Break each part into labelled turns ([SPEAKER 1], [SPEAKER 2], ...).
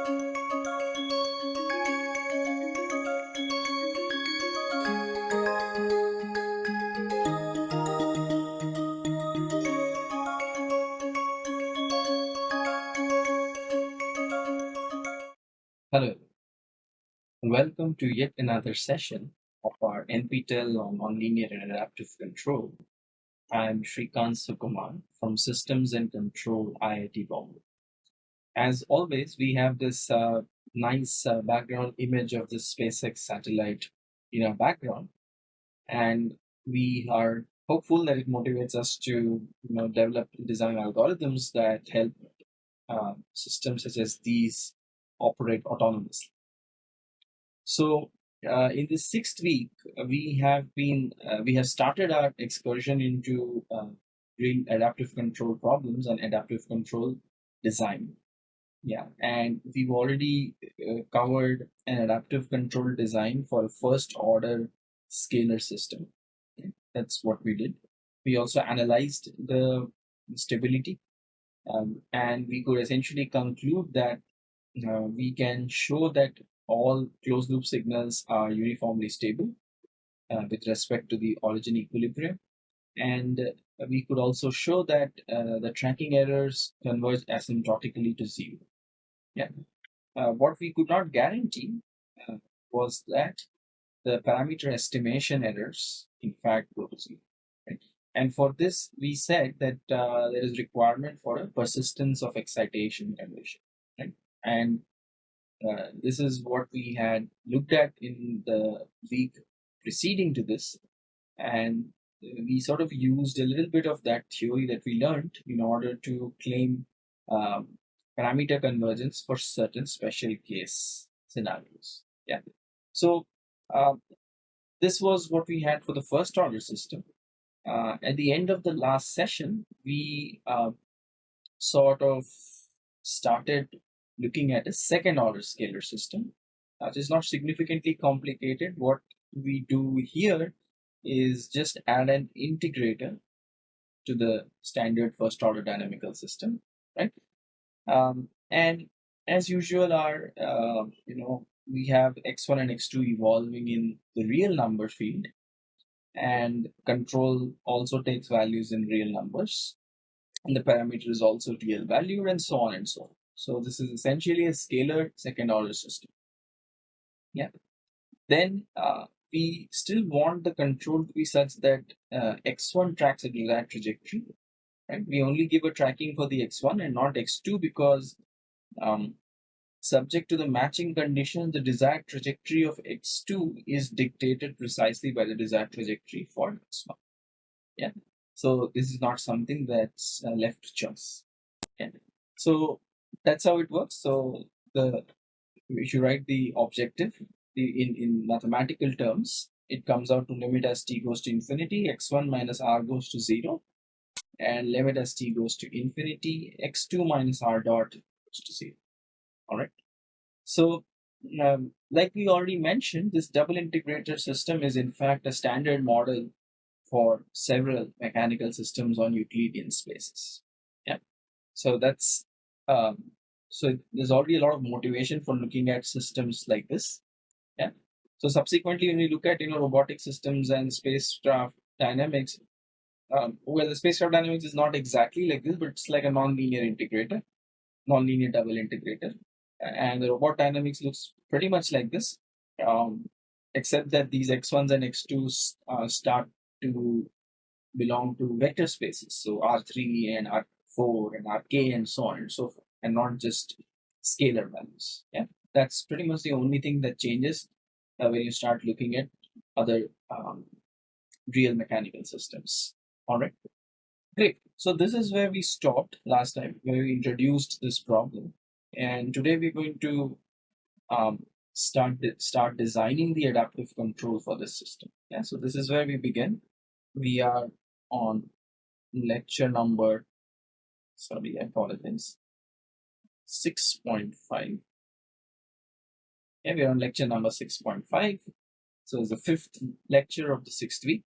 [SPEAKER 1] Hello, and welcome to yet another session of our NPTEL on Nonlinear and Adaptive Control. I'm Srikant Sukumar from Systems and Control IIT Bombay. As always, we have this uh, nice uh, background image of the SpaceX satellite in our background, and we are hopeful that it motivates us to you know develop design algorithms that help uh, systems such as these operate autonomously. So uh, in the sixth week, we have been uh, we have started our excursion into uh, real adaptive control problems and adaptive control design. Yeah, and we've already uh, covered an adaptive control design for a first order scalar system. Okay, That's what we did. We also analyzed the stability, um, and we could essentially conclude that uh, we can show that all closed loop signals are uniformly stable uh, with respect to the origin equilibrium. And uh, we could also show that uh, the tracking errors converge asymptotically to zero. Uh, what we could not guarantee uh, was that the parameter estimation errors, in fact, go to zero. Right? And for this, we said that there is requirement for a persistence of excitation condition. Right? And uh, this is what we had looked at in the week preceding to this. And we sort of used a little bit of that theory that we learned in order to claim um, parameter convergence for certain special case scenarios. Yeah. So um, this was what we had for the first order system. Uh, at the end of the last session, we uh, sort of started looking at a second order scalar system, which is not significantly complicated. What we do here is just add an integrator to the standard first order dynamical system, right? Um, and as usual, our uh, you know we have x1 and x2 evolving in the real number field, and control also takes values in real numbers, and the parameter is also real value, and so on and so on. So this is essentially a scalar second order system. Yeah. Then uh, we still want the control to be such that uh, x1 tracks a desired trajectory. Right? We only give a tracking for the x1 and not x2 because um, subject to the matching condition, the desired trajectory of x2 is dictated precisely by the desired trajectory for x1. Yeah. So this is not something that's uh, left to chance. Yeah. So that's how it works. So the if you write the objective the, in in mathematical terms, it comes out to limit as t goes to infinity, x1 minus r goes to zero, and limit as t goes to infinity, x2 minus r dot goes to zero. All right. So um, like we already mentioned, this double integrator system is in fact a standard model for several mechanical systems on Euclidean spaces. Yeah. So that's um, so there's already a lot of motivation for looking at systems like this. Yeah. So subsequently, when we look at you know robotic systems and spacecraft dynamics, um, well, the spacecraft dynamics is not exactly like this, but it's like a non-linear integrator, non-linear double integrator, and the robot dynamics looks pretty much like this, um, except that these x1s and x2s uh, start to belong to vector spaces, so R3 and R 4 and rk and so on and so forth and not just scalar values. Yeah that's pretty much the only thing that changes uh, when you start looking at other um, real mechanical systems all right great so this is where we stopped last time where we introduced this problem and today we're going to um, start start designing the adaptive control for this system yeah so this is where we begin we are on lecture number sorry, I apologize. 6.5. Yeah, we're on lecture number 6.5. So it's the fifth lecture of the sixth week.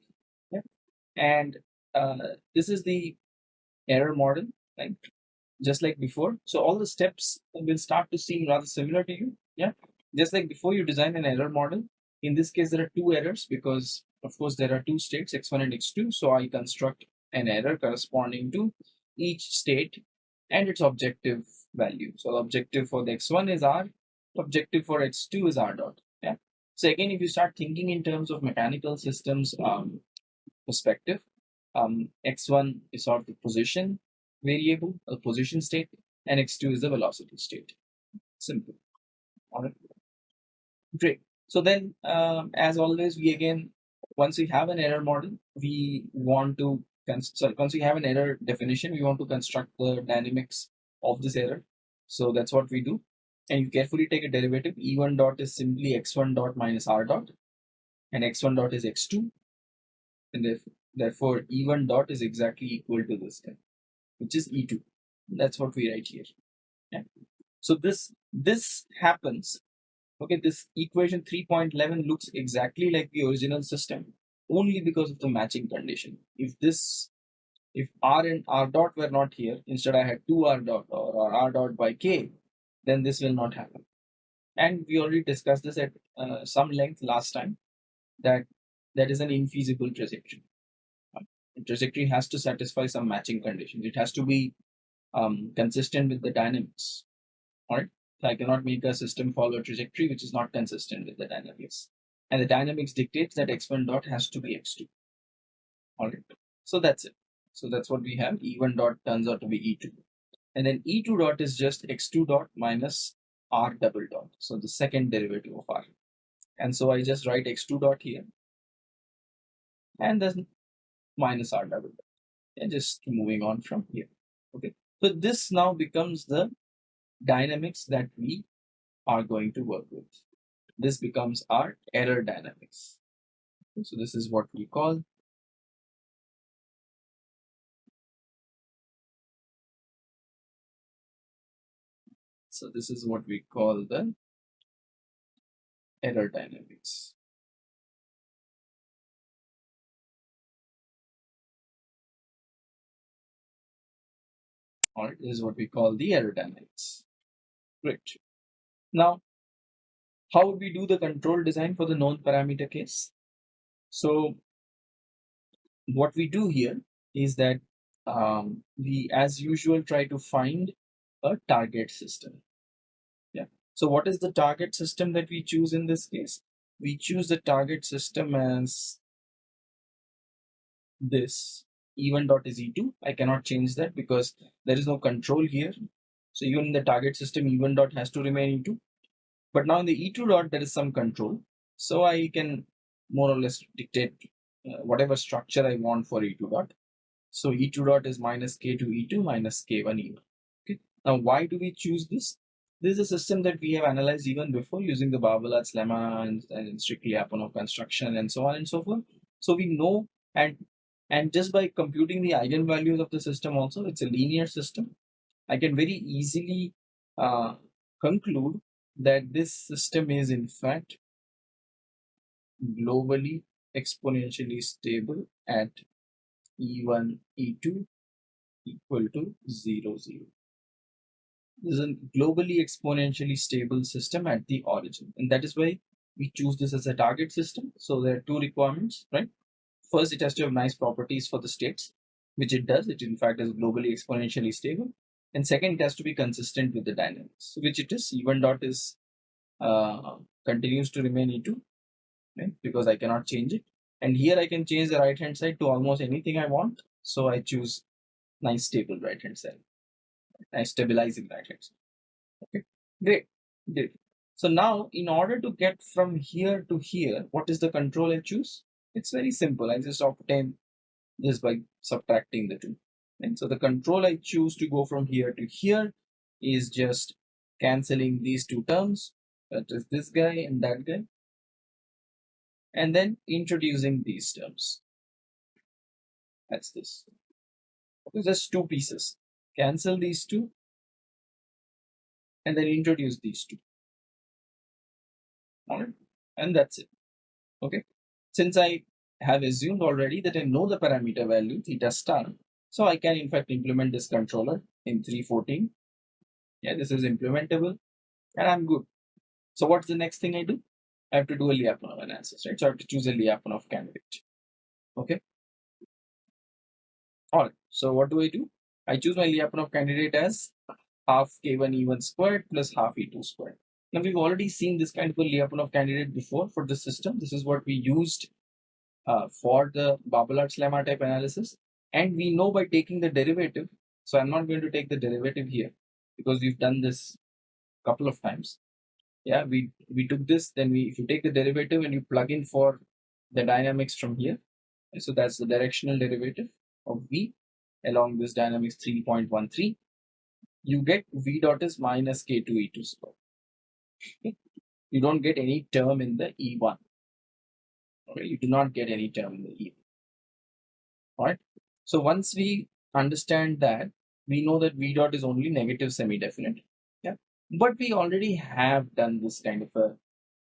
[SPEAKER 1] Yeah. And uh, this is the error model, right? just like before. So all the steps will start to seem rather similar to you. Yeah. Just like before you design an error model. In this case, there are two errors because of course there are two states x1 and x2. So I construct an error corresponding to each state and its objective value. So the objective for the x1 is r, objective for x2 is r dot. Yeah. So again, if you start thinking in terms of mechanical systems um, perspective, um, x1 is sort of the position variable, a position state, and x2 is the velocity state. Simple. All right. Great. So then, um, as always, we again, once we have an error model, we want to, sorry, once we have an error definition, we want to construct the dynamics of this error. So that's what we do. And you carefully take a derivative. E1 dot is simply x1 dot minus r dot, and x1 dot is x2. And therefore, therefore E1 dot is exactly equal to this guy which is E2. That's what we write here. Yeah. So this this happens. Okay, this equation 3.11 looks exactly like the original system only because of the matching condition. If this if r and r dot were not here, instead I had 2r dot or r dot by k, then this will not happen. And we already discussed this at uh, some length last time that that is an infeasible trajectory trajectory has to satisfy some matching conditions. It has to be um, consistent with the dynamics. All right. So I cannot make a system follow a trajectory which is not consistent with the dynamics. And the dynamics dictates that x1 dot has to be x2. All right. So that's it. So that's what we have. E1 dot turns out to be E2. And then E2 dot is just x2 dot minus r double dot. So the second derivative of r. And so I just write x2 dot here. And then minus r double dot. And just moving on from here. Okay. So this now becomes the dynamics that we are going to work with. This becomes our error dynamics. Okay, so this is what we call So this is what we call the error dynamics. This is what we call the error dynamics. Great. Now, how would we do the control design for the known parameter case? So what we do here is that um, we, as usual, try to find a target system. Yeah. So what is the target system that we choose in this case? We choose the target system as this e1 dot is e2 i cannot change that because there is no control here. So even in the target system e1 dot has to remain e2 but now in the e2 dot there is some control. So i can more or less dictate uh, whatever structure i want for e2 dot. So e2 dot is minus k2 e2 minus k1 e1 okay. Now why do we choose this? This is a system that we have analyzed even before using the Barbalat's lemma and, and strictly Lyapunov construction and so on and so forth. So we know and and just by computing the eigenvalues of the system also, it's a linear system. I can very easily uh, conclude that this system is in fact globally exponentially stable at E1, E2 equal to 0, 0. This is a globally exponentially stable system at the origin. And that is why we choose this as a target system. So there are two requirements, right? First, it has to have nice properties for the states, which it does. It in fact is globally exponentially stable. And second, it has to be consistent with the dynamics, which it is. E1 dot is uh, continues to remain E2, right? Because I cannot change it. And here I can change the right hand side to almost anything I want. So I choose nice stable right hand side, nice stabilizing right hand side. Okay, great, great. So now in order to get from here to here, what is the control I choose? It's very simple. I just obtain this by subtracting the two. And so the control I choose to go from here to here is just cancelling these two terms. That is this guy and that guy. And then introducing these terms. That's this. Okay, just two pieces. Cancel these two and then introduce these two. Alright, and that's it. Okay, since I have assumed already that I know the parameter value theta star, So I can in fact implement this controller in 314. Yeah, this is implementable and I'm good. So what's the next thing I do? I have to do a Lyapunov analysis, right? So I have to choose a Lyapunov candidate. Okay. All right. So what do I do? I choose my Lyapunov candidate as half k1 e1 squared plus half e2 squared. Now we've already seen this kind of a Lyapunov candidate before for the system. This is what we used uh, for the Barbalat's lemma type analysis. And we know by taking the derivative, so I'm not going to take the derivative here because we've done this a couple of times. Yeah, we, we took this, then we if you take the derivative and you plug in for the dynamics from here, so that's the directional derivative of V along this dynamics 3.13, you get V dot is minus K2 E2 square. You don't get any term in the E1. Okay, you do not get any term in the E1. Alright. So once we understand that, we know that V dot is only negative semi-definite. Yeah. But we already have done this kind of a,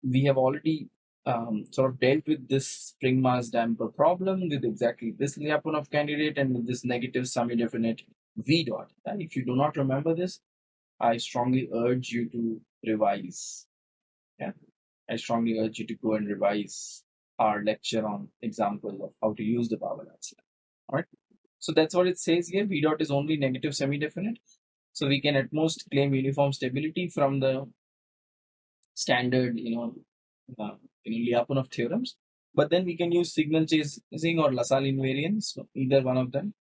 [SPEAKER 1] we have already um, sort of dealt with this spring mass damper problem with exactly this Lyapunov candidate and with this negative semi-definite V dot. And if you do not remember this, I strongly urge you to revise. Yeah, I strongly urge you to go and revise our lecture on example of how to use the power answer. All right. So that's what it says here. V dot is only negative semi-definite. So we can at most claim uniform stability from the standard, you know, uh, you know, Lyapunov theorems. But then we can use signal chasing or LaSalle invariance, either one of them,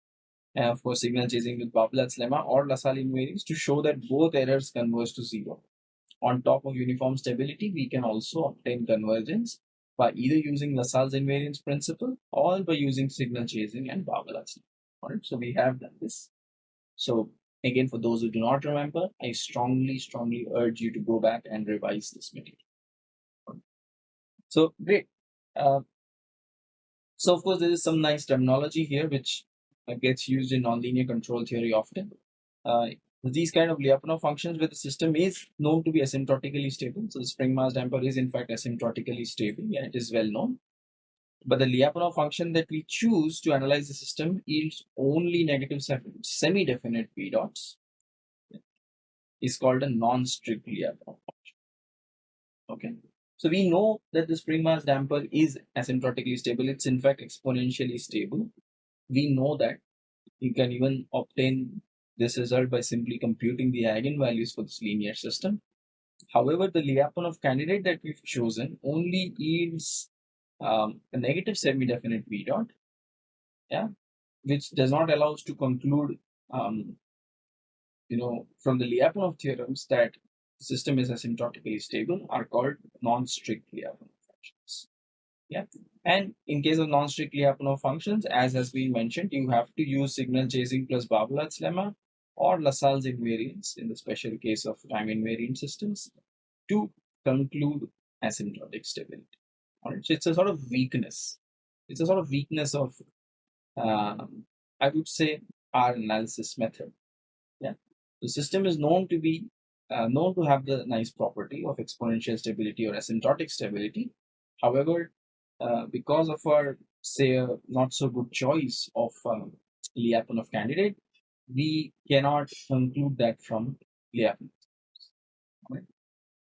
[SPEAKER 1] uh, for signal chasing with Barbalat's lemma or LaSalle invariance to show that both errors converge to zero. On top of uniform stability, we can also obtain convergence by either using LaSalle's invariance principle or by using signal chasing and lemma. Alright, so we have done this. So again, for those who do not remember, I strongly, strongly urge you to go back and revise this material. So great. Uh, so of course, there is some nice terminology here which gets used in nonlinear control theory often. Uh, these kind of Lyapunov functions where the system is known to be asymptotically stable. So the spring mass damper is in fact asymptotically stable. and it is well known. But the Lyapunov function that we choose to analyze the system yields only negative semi-definite v dots. Is called a non-strict Lyapunov function. Okay. So we know that the spring mass damper is asymptotically stable. It's in fact exponentially stable we know that you can even obtain this result by simply computing the eigenvalues for this linear system. However, the Lyapunov candidate that we've chosen only yields um, a negative semi-definite V dot, yeah, which does not allow us to conclude, um, you know, from the Lyapunov theorems that the system is asymptotically stable are called non-strict Lyapunov functions. Yeah. And in case of non-strict Lyapunov functions, as has been mentioned, you have to use signal chasing plus Barbalat's lemma or LaSalle's invariance in the special case of time invariant systems to conclude asymptotic stability. Alright, so it's a sort of weakness. It's a sort of weakness of, um, I would say, our analysis method. Yeah, the system is known to be uh, known to have the nice property of exponential stability or asymptotic stability. However, uh, because of our say a not so good choice of um, Lyapunov candidate, we cannot conclude that from Lyapunov. Right?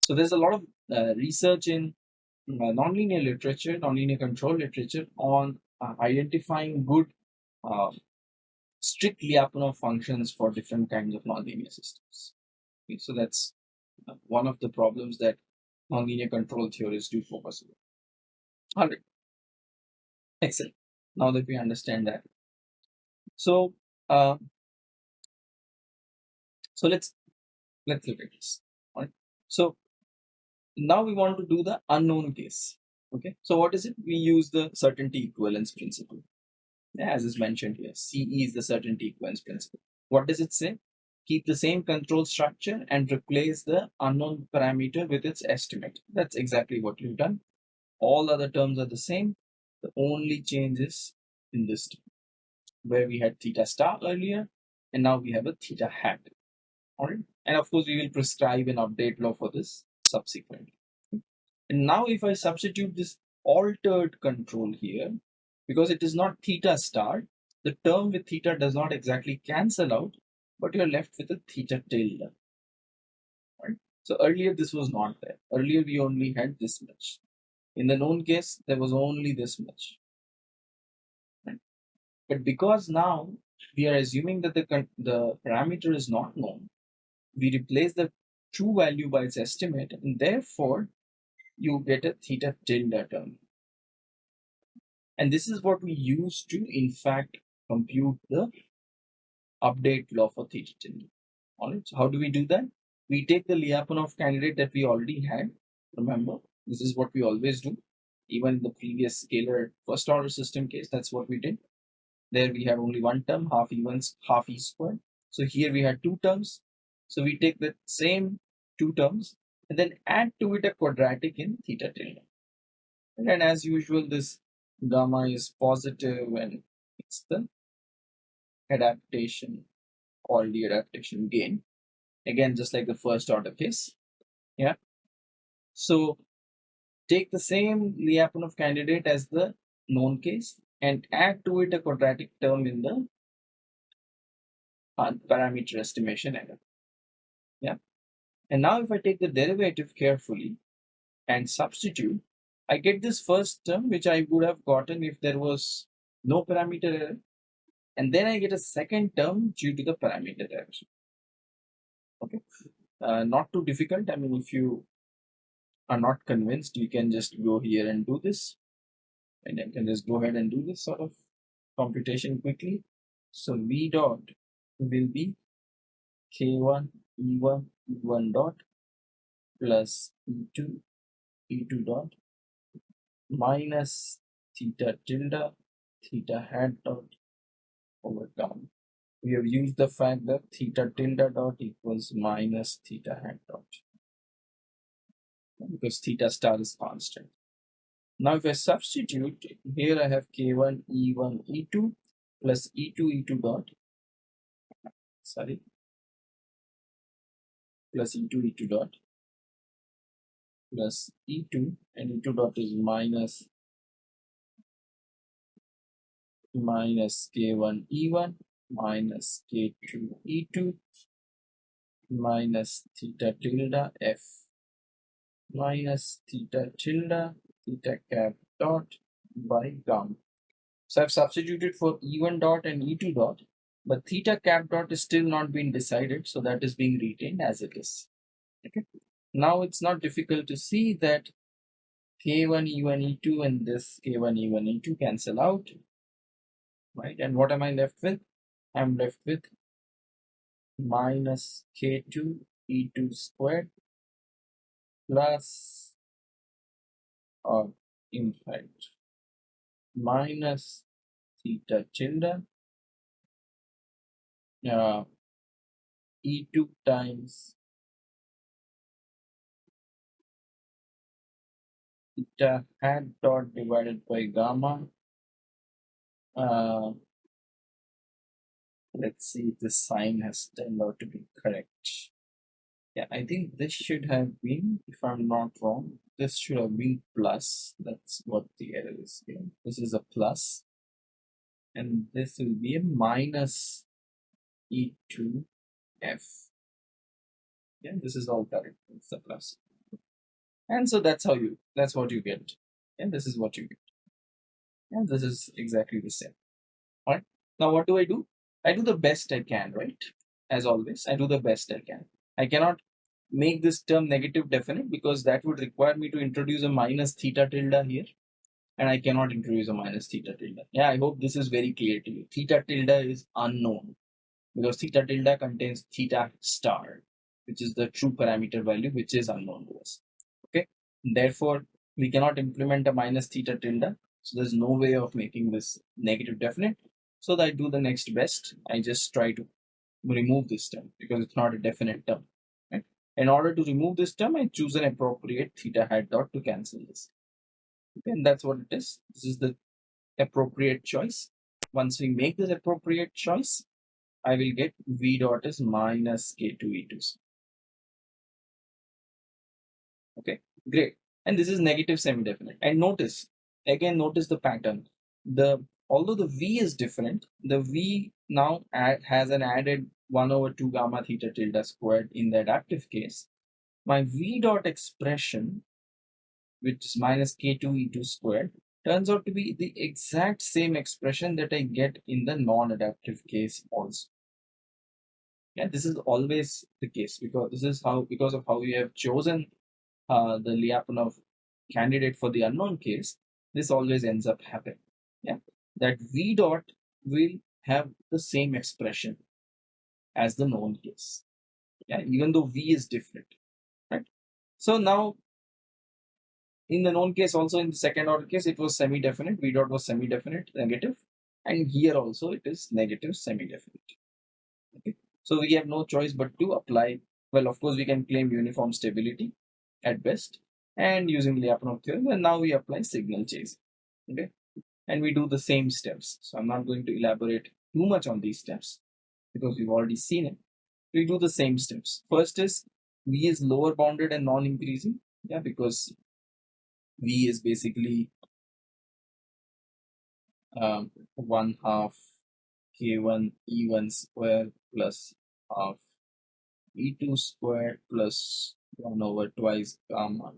[SPEAKER 1] So there's a lot of uh, research in uh, nonlinear literature, nonlinear control literature on uh, identifying good uh, strict Lyapunov functions for different kinds of nonlinear systems. Okay, so that's uh, one of the problems that nonlinear control theorists do focus on. 100 excellent now that we understand that so uh, so let's let's look at this. All right so now we want to do the unknown case. Okay. So what is it? We use the certainty equivalence principle. As is mentioned here ce is the certainty equivalence principle. What does it say? Keep the same control structure and replace the unknown parameter with its estimate. That's exactly what we've done. All other terms are the same. The only change is in this term, where we had theta star earlier, and now we have a theta hat. Alright, and of course we will prescribe an update law for this subsequently. And now if I substitute this altered control here, because it is not theta star, the term with theta does not exactly cancel out, but you're left with a theta tilde. Right? So earlier this was not there. Earlier we only had this much. In the known case, there was only this much. Right? But because now we are assuming that the, the parameter is not known, we replace the true value by its estimate and therefore you get a theta tilde term. And this is what we use to in fact compute the update law for theta tilde. Alright, so how do we do that? We take the Lyapunov candidate that we already had. Remember, this is what we always do. Even the previous scalar first order system case, that's what we did. There we had only one term, half e ones, half e squared. So here we had two terms. So we take the same two terms and then add to it a quadratic in theta tilde. And as usual, this gamma is positive and it's the adaptation or the adaptation gain. Again, just like the first order case. Yeah. So take the same Lyapunov candidate as the known case and add to it a quadratic term in the parameter estimation error. Yeah. And now if I take the derivative carefully and substitute, I get this first term which I would have gotten if there was no parameter error. And then I get a second term due to the parameter error. Okay. Uh, not too difficult. I mean, if you are not convinced, you can just go here and do this. And I can just go ahead and do this sort of computation quickly. So V dot will be K1 E1 E1 dot plus E2 E2 dot minus theta tilde theta hat dot over down. We have used the fact that theta tilde dot equals minus theta hat dot because theta star is constant. Now if I substitute here I have k1 e1 e2 plus e2 e2 dot sorry plus e2 e2 dot plus e2 and e2 dot is minus minus k1 e1 minus k2 e2 minus theta tilde f minus theta tilde theta cap dot by gamma. So I've substituted for E1 dot and E2 dot, but theta cap dot is still not being decided, so that is being retained as it is. Okay. Now it's not difficult to see that K1, E1, E2 and this K1, E1, E2 cancel out, right? And what am I left with? I'm left with minus K2, E2 squared plus or in fact minus theta tilde uh, e2 times theta hat dot divided by gamma uh, let's see if the sign has turned out to be correct yeah, I think this should have been, if I'm not wrong, this should have been plus. That's what the error is here. This is a plus, and this will be a minus E2F. Yeah, this is all correct. It's plus. And so that's how you, that's what you get. And this is what you get. And this is exactly the same. Alright. Now what do I do? I do the best I can, right? As always, I do the best I can. I cannot make this term negative definite because that would require me to introduce a minus theta tilde here and I cannot introduce a minus theta tilde. Yeah, I hope this is very clear to you. Theta tilde is unknown because theta tilde contains theta star, which is the true parameter value, which is unknown to us. Okay, therefore we cannot implement a minus theta tilde. So there's no way of making this negative definite. So I do the next best. I just try to remove this term because it's not a definite term. Right? In order to remove this term, I choose an appropriate theta hat dot to cancel this. Okay, and that's what it is. This is the appropriate choice. Once we make this appropriate choice, I will get v dot is minus k2 e2. Okay, great. And this is negative semi-definite. And notice, again, notice the pattern. The although the v is different, the v now add, has an added 1 over 2 gamma theta tilde squared in the adaptive case. My v dot expression, which is minus k2 e2 squared, turns out to be the exact same expression that I get in the non-adaptive case also. Yeah, this is always the case because this is how because of how you have chosen uh, the Lyapunov candidate for the unknown case, this always ends up happening. Yeah, that v dot will have the same expression as the known case. Yeah, even though v is different, right? So now in the known case also in the second order case it was semi-definite v dot was semi-definite negative and here also it is negative semi-definite so we have no choice but to apply. Well of course we can claim uniform stability at best and using Lyapunov theorem and now we apply signal chase okay? And we do the same steps. So I'm not going to elaborate too much on these steps because we've already seen it. We do the same steps. First is v is lower bounded and non-increasing yeah because V is basically um, 1 half K1 E1 square plus half E2 square plus 1 over twice gamma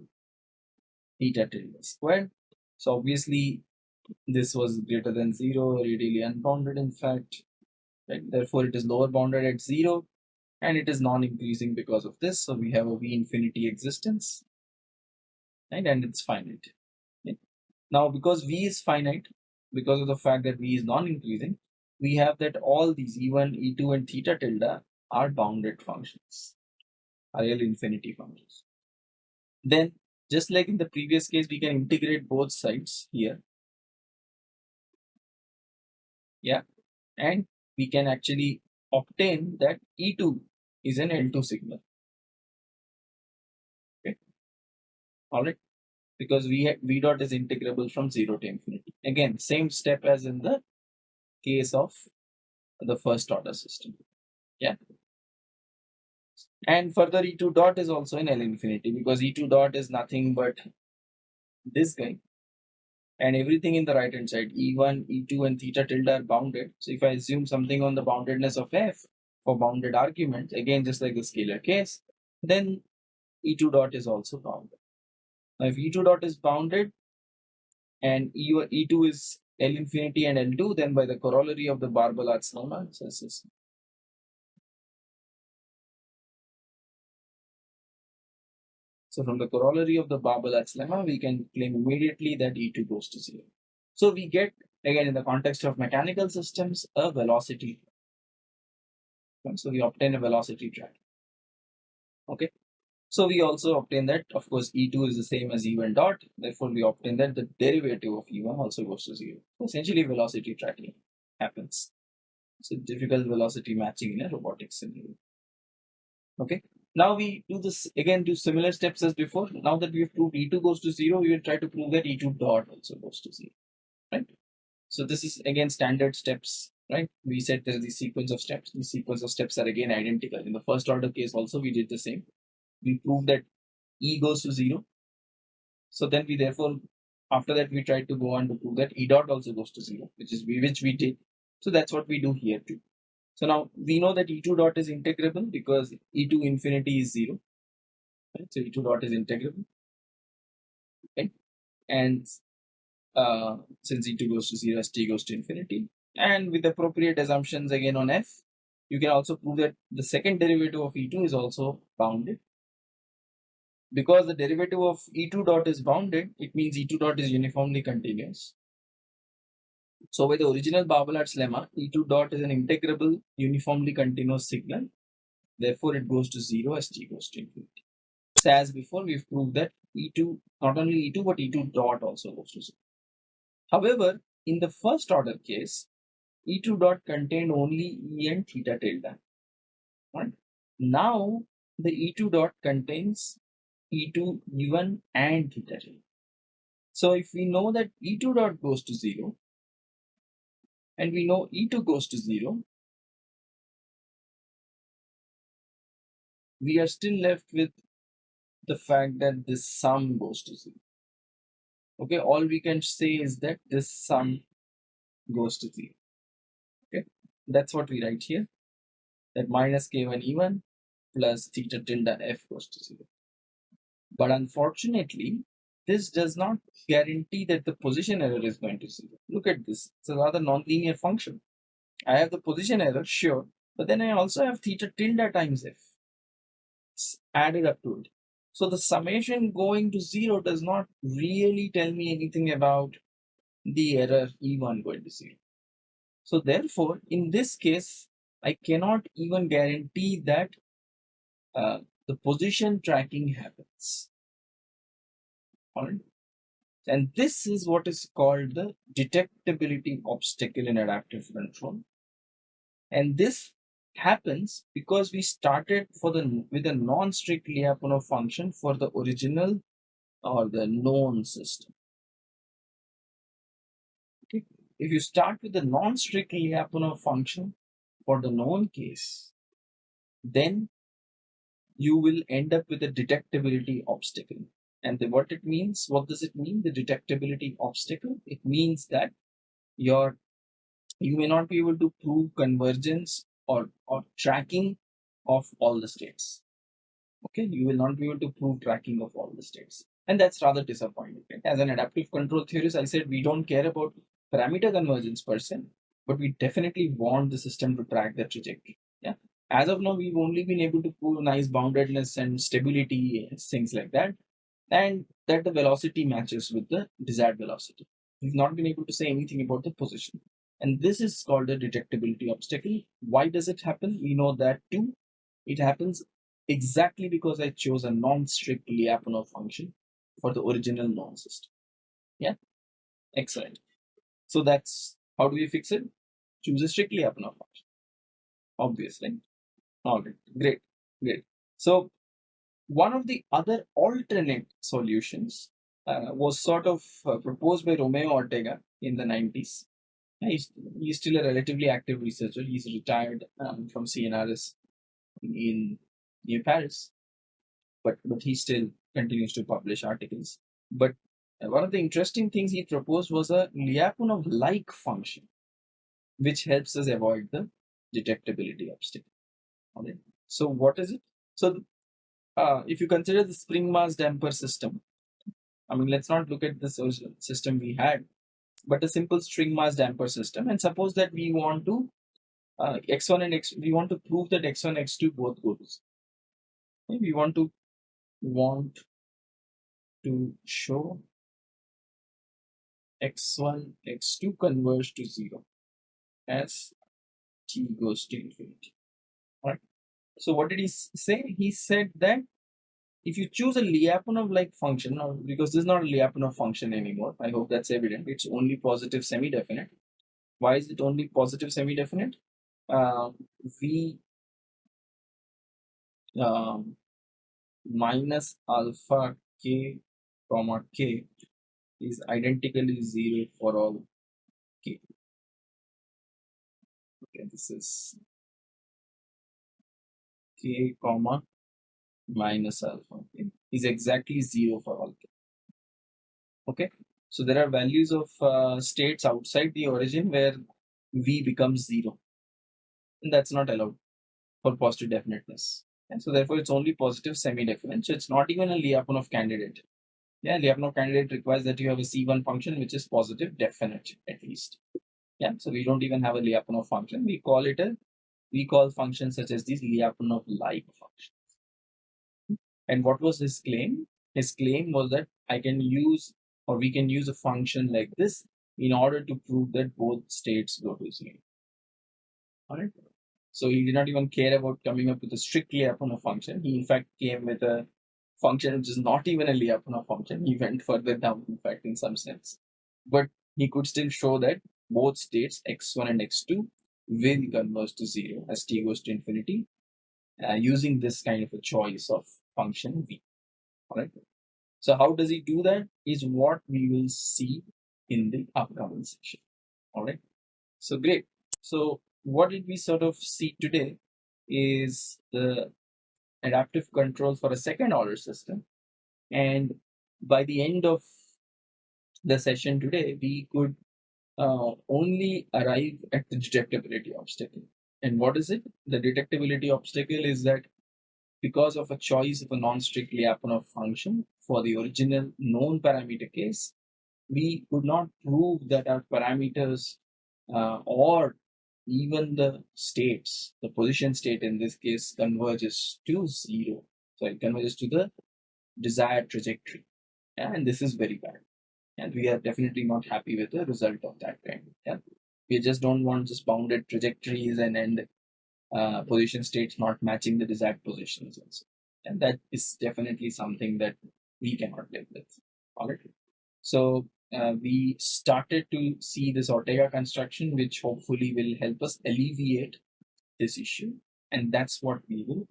[SPEAKER 1] theta tilde square. So obviously this was greater than 0, radially unbounded in fact. Right? Therefore it is lower bounded at 0 and it is non-increasing because of this. So we have a V infinity existence right and it's finite now because v is finite because of the fact that v is non-increasing we have that all these e1 e2 and theta tilde are bounded functions are real infinity functions. Then just like in the previous case we can integrate both sides here. Yeah and we can actually obtain that e2 is an L2 signal. Okay, all right? Because v v dot is integrable from 0 to infinity. Again same step as in the case of the first order system. Yeah. And further e2 dot is also in L infinity because e2 dot is nothing but this guy. And everything in the right hand side e1 e2 and theta tilde are bounded. So if i assume something on the boundedness of f for bounded arguments again just like the scalar case then e2 dot is also bounded. Now if E2 dot is bounded and E, E2 is L infinity and L2, then by the corollary of the Barbalat's lemma, says So from the corollary of the Barbalat's lemma, we can claim immediately that E2 goes to zero. So we get, again, in the context of mechanical systems, a velocity. So we obtain a velocity track. Okay. So we also obtain that, of course, E2 is the same as E1 dot. Therefore, we obtain that the derivative of E1 also goes to zero. So essentially, velocity tracking happens. So difficult velocity matching in a robotics scenario. Okay. Now we do this again, do similar steps as before. Now that we have proved E2 goes to zero, we will try to prove that E2 dot also goes to zero. Right. So this is again standard steps right? We said there is the sequence of steps. The sequence of steps are again identical. In the first order case also we did the same we prove that E goes to 0. So then we therefore, after that we try to go on to prove that E dot also goes to 0, which is we, which we did. So that's what we do here too. So now we know that E2 dot is integrable because E2 infinity is 0. Right? So E2 dot is integrable. Okay. And uh, since E2 goes to 0, as T goes to infinity. And with appropriate assumptions again on F, you can also prove that the second derivative of E2 is also bounded because the derivative of E2 dot is bounded, it means E2 dot is uniformly continuous. So by the original Barbalat's lemma, E2 dot is an integrable uniformly continuous signal. Therefore, it goes to 0 as t goes to infinity. So as before, we've proved that E2, not only E2, but E2 dot also goes to 0. However, in the first order case, E2 dot contained only E and theta tilde. Right? Now, the E2 dot contains E2, E1 and theta j. So if we know that E2 dot goes to 0 and we know E2 goes to 0, we are still left with the fact that this sum goes to 0. Okay, all we can say is that this sum goes to 0. Okay, that's what we write here. That minus k1 e1 plus theta tilde f goes to 0. But unfortunately, this does not guarantee that the position error is going to 0. Look at this. It's a rather nonlinear function. I have the position error, sure, but then I also have theta tilde times f it's added up to it. So the summation going to 0 does not really tell me anything about the error E1 going to 0. So therefore, in this case, I cannot even guarantee that uh, the position tracking happens. Alright. And this is what is called the detectability obstacle in adaptive control. And this happens because we started for the with a non-strict Lyapunov function for the original or the known system. Okay. If you start with the non-strict Lyapunov function for the known case, then you will end up with a detectability obstacle. And the, what it means, what does it mean? The detectability obstacle. It means that your you may not be able to prove convergence or, or tracking of all the states. Okay, you will not be able to prove tracking of all the states. And that's rather disappointing. As an adaptive control theorist, I said we don't care about parameter convergence per se, but we definitely want the system to track the trajectory. Yeah. As of now, we've only been able to prove nice boundedness and stability, things like that, and that the velocity matches with the desired velocity. We've not been able to say anything about the position. And this is called the detectability obstacle. Why does it happen? We know that too. It happens exactly because I chose a non-strict Lyapunov function for the original known system. Yeah, excellent. So that's how do we fix it? Choose a strict Lyapunov function. Obviously. All right, great, great. So one of the other alternate solutions uh, was sort of uh, proposed by Romeo Ortega in the 90s He's, he's still a relatively active researcher. He's retired um, from CNRS in near Paris, but but he still continues to publish articles. But one of the interesting things he proposed was a Lyapunov-like function, which helps us avoid the detectability obstacle. So what is it? So uh, if you consider the spring mass damper system, I mean, let's not look at the system we had but a simple spring mass damper system. And suppose that we want to uh, x1 and x we want to prove that x1 x2 both go to okay, we want to want to show x1 x2 converge to 0 as t goes to infinity so what did he say he said that if you choose a Lyapunov like function, because this is not a Lyapunov function anymore, I hope that's evident. It's only positive semi-definite. Why is it only positive semi-definite? Uh, v um, minus alpha k comma k is identically zero for all k. Okay, this is k comma minus alpha okay, is exactly 0 for all k. Okay, so there are values of uh, states outside the origin where v becomes 0 and that's not allowed for positive definiteness. And so therefore it's only positive semi-definite. So it's not even a Lyapunov candidate. Yeah, Lyapunov candidate requires that you have a C1 function which is positive definite at least. Yeah, so we don't even have a Lyapunov function. We call it a we call functions such as these Lyapunov-like functions. And what was his claim? His claim was that I can use or we can use a function like this in order to prove that both states go to zero. Alright. So he did not even care about coming up with a strict Lyapunov function. He in fact came with a function which is not even a Lyapunov function. He went further down, in fact, in some sense. But he could still show that both states x1 and x2 will converge to zero as t goes to infinity uh, using this kind of a choice of function v. Alright. So how does he do that is what we will see in the upcoming session. Alright. So great. So what did we sort of see today is the adaptive control for a second order system. And by the end of the session today, we could uh, only arrive at the detectability obstacle. And what is it? The detectability obstacle is that because of a choice of a non-strict Lyapunov function for the original known parameter case, we could not prove that our parameters uh, or even the states, the position state in this case converges to zero. So it converges to the desired trajectory. And this is very bad. And we are definitely not happy with the result of that kind. Yeah. We just don't want just bounded trajectories and end uh, position states not matching the desired positions also. And that is definitely something that we cannot live with. All right. So uh, we started to see this Ortega construction, which hopefully will help us alleviate this issue. And that's what we will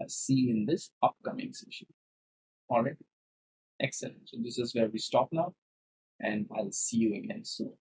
[SPEAKER 1] uh, see in this upcoming session. All right. Excellent. So this is where we stop now and I'll see you again soon.